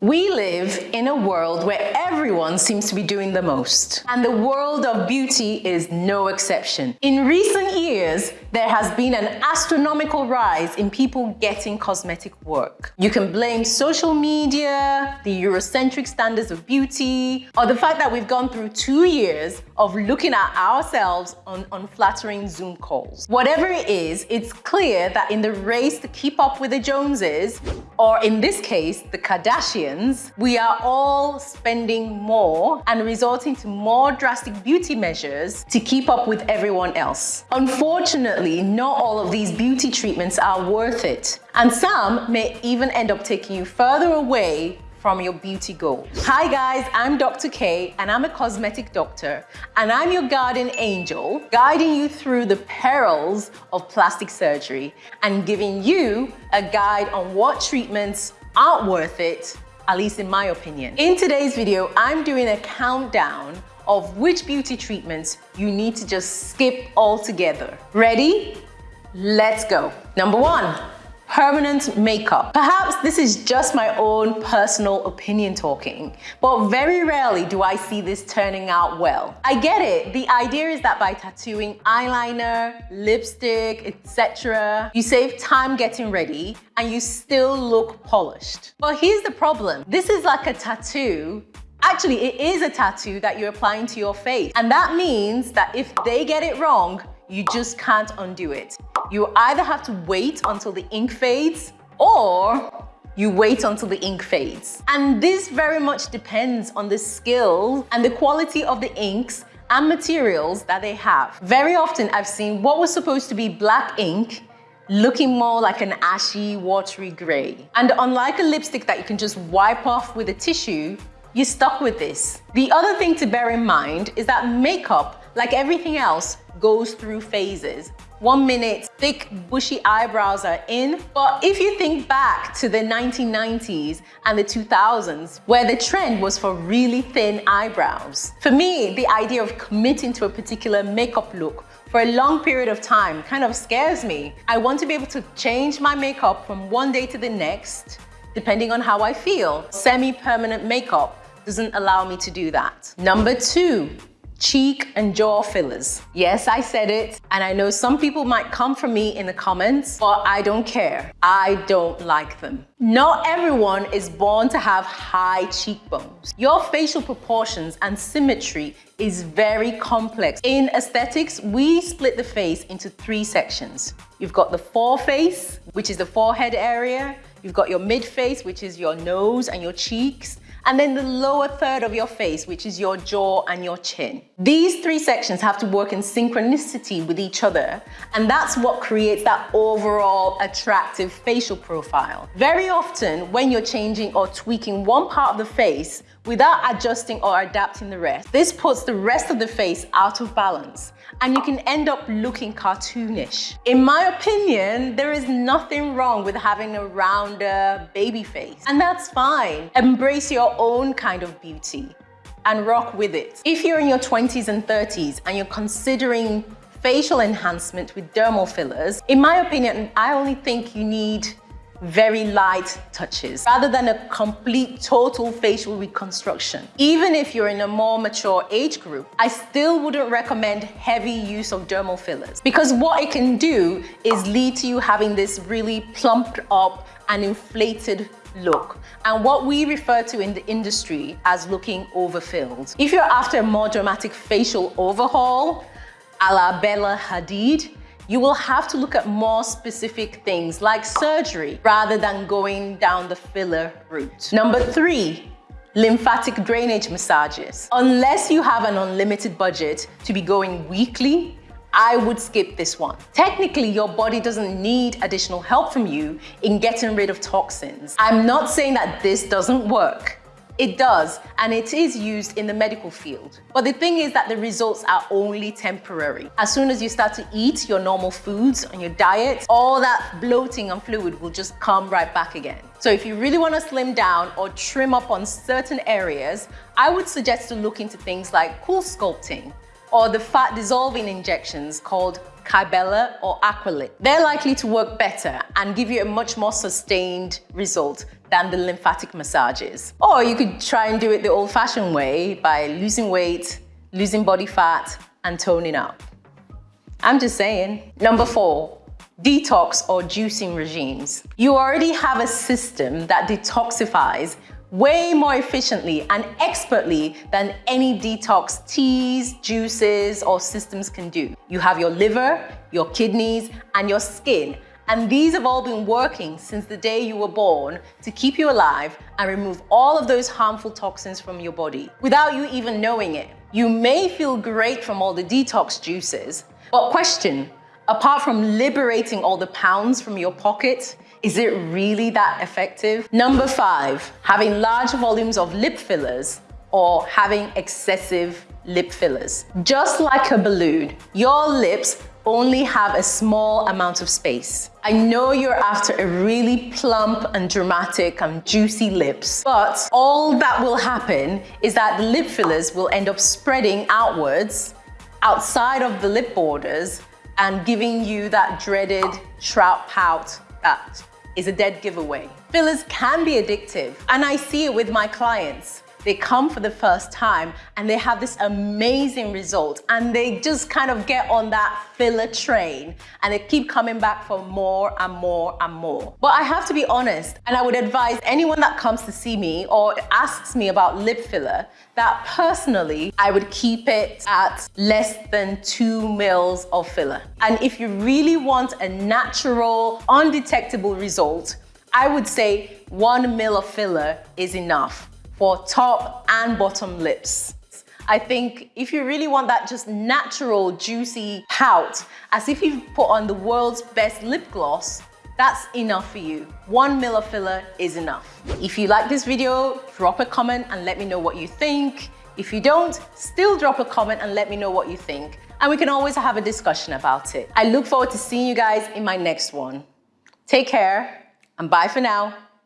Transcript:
We live in a world where everyone seems to be doing the most, and the world of beauty is no exception. In recent years, there has been an astronomical rise in people getting cosmetic work. You can blame social media, the Eurocentric standards of beauty, or the fact that we've gone through two years of looking at ourselves on unflattering Zoom calls. Whatever it is, it's clear that in the race to keep up with the Joneses, or in this case, the Kardashians, we are all spending more and resorting to more drastic beauty measures to keep up with everyone else. Unfortunately, not all of these beauty treatments are worth it, and some may even end up taking you further away from your beauty goals. Hi guys, I'm Dr. K and I'm a cosmetic doctor and I'm your guardian angel guiding you through the perils of plastic surgery and giving you a guide on what treatments aren't worth it, at least in my opinion. In today's video, I'm doing a countdown of which beauty treatments you need to just skip altogether. Ready? Let's go. Number one, permanent makeup. Perhaps this is just my own personal opinion talking, but very rarely do I see this turning out well. I get it. The idea is that by tattooing eyeliner, lipstick, etc., you save time getting ready and you still look polished. But here's the problem. This is like a tattoo Actually, it is a tattoo that you're applying to your face. And that means that if they get it wrong, you just can't undo it. You either have to wait until the ink fades or you wait until the ink fades. And this very much depends on the skill and the quality of the inks and materials that they have. Very often I've seen what was supposed to be black ink looking more like an ashy, watery gray. And unlike a lipstick that you can just wipe off with a tissue, you're stuck with this. The other thing to bear in mind is that makeup, like everything else, goes through phases. One minute, thick, bushy eyebrows are in. But if you think back to the 1990s and the 2000s, where the trend was for really thin eyebrows, for me, the idea of committing to a particular makeup look for a long period of time kind of scares me. I want to be able to change my makeup from one day to the next, depending on how I feel. Semi-permanent makeup doesn't allow me to do that. Number two, cheek and jaw fillers. Yes, I said it, and I know some people might come for me in the comments, but I don't care. I don't like them. Not everyone is born to have high cheekbones. Your facial proportions and symmetry is very complex. In aesthetics, we split the face into three sections. You've got the foreface, which is the forehead area. You've got your midface, which is your nose and your cheeks and then the lower third of your face, which is your jaw and your chin. These three sections have to work in synchronicity with each other, and that's what creates that overall attractive facial profile. Very often, when you're changing or tweaking one part of the face, without adjusting or adapting the rest. This puts the rest of the face out of balance and you can end up looking cartoonish. In my opinion, there is nothing wrong with having a rounder baby face and that's fine. Embrace your own kind of beauty and rock with it. If you're in your 20s and 30s and you're considering facial enhancement with dermal fillers, in my opinion, I only think you need very light touches rather than a complete total facial reconstruction. Even if you're in a more mature age group, I still wouldn't recommend heavy use of dermal fillers because what it can do is lead to you having this really plumped up and inflated look and what we refer to in the industry as looking overfilled. If you're after a more dramatic facial overhaul, a la Bella Hadid, you will have to look at more specific things like surgery rather than going down the filler route. Number three, lymphatic drainage massages. Unless you have an unlimited budget to be going weekly, I would skip this one. Technically, your body doesn't need additional help from you in getting rid of toxins. I'm not saying that this doesn't work. It does, and it is used in the medical field. But the thing is that the results are only temporary. As soon as you start to eat your normal foods on your diet, all that bloating and fluid will just come right back again. So if you really want to slim down or trim up on certain areas, I would suggest to look into things like CoolSculpting, or the fat dissolving injections called Kybella or Aqualyx. They're likely to work better and give you a much more sustained result than the lymphatic massages. Or you could try and do it the old fashioned way by losing weight, losing body fat and toning up. I'm just saying. Number four, detox or juicing regimes. You already have a system that detoxifies way more efficiently and expertly than any detox teas, juices, or systems can do. You have your liver, your kidneys, and your skin. And these have all been working since the day you were born to keep you alive and remove all of those harmful toxins from your body without you even knowing it. You may feel great from all the detox juices, but question, apart from liberating all the pounds from your pocket, is it really that effective? Number five, having large volumes of lip fillers or having excessive lip fillers. Just like a balloon, your lips only have a small amount of space. I know you're after a really plump and dramatic and juicy lips, but all that will happen is that the lip fillers will end up spreading outwards outside of the lip borders and giving you that dreaded trout pout that is a dead giveaway. Fillers can be addictive and I see it with my clients. They come for the first time and they have this amazing result and they just kind of get on that filler train and they keep coming back for more and more and more. But I have to be honest and I would advise anyone that comes to see me or asks me about lip filler that personally I would keep it at less than two mils of filler. And if you really want a natural, undetectable result, I would say one mil of filler is enough for top and bottom lips. I think if you really want that just natural, juicy pout, as if you've put on the world's best lip gloss, that's enough for you. One mil of filler is enough. If you like this video, drop a comment and let me know what you think. If you don't, still drop a comment and let me know what you think. And we can always have a discussion about it. I look forward to seeing you guys in my next one. Take care and bye for now.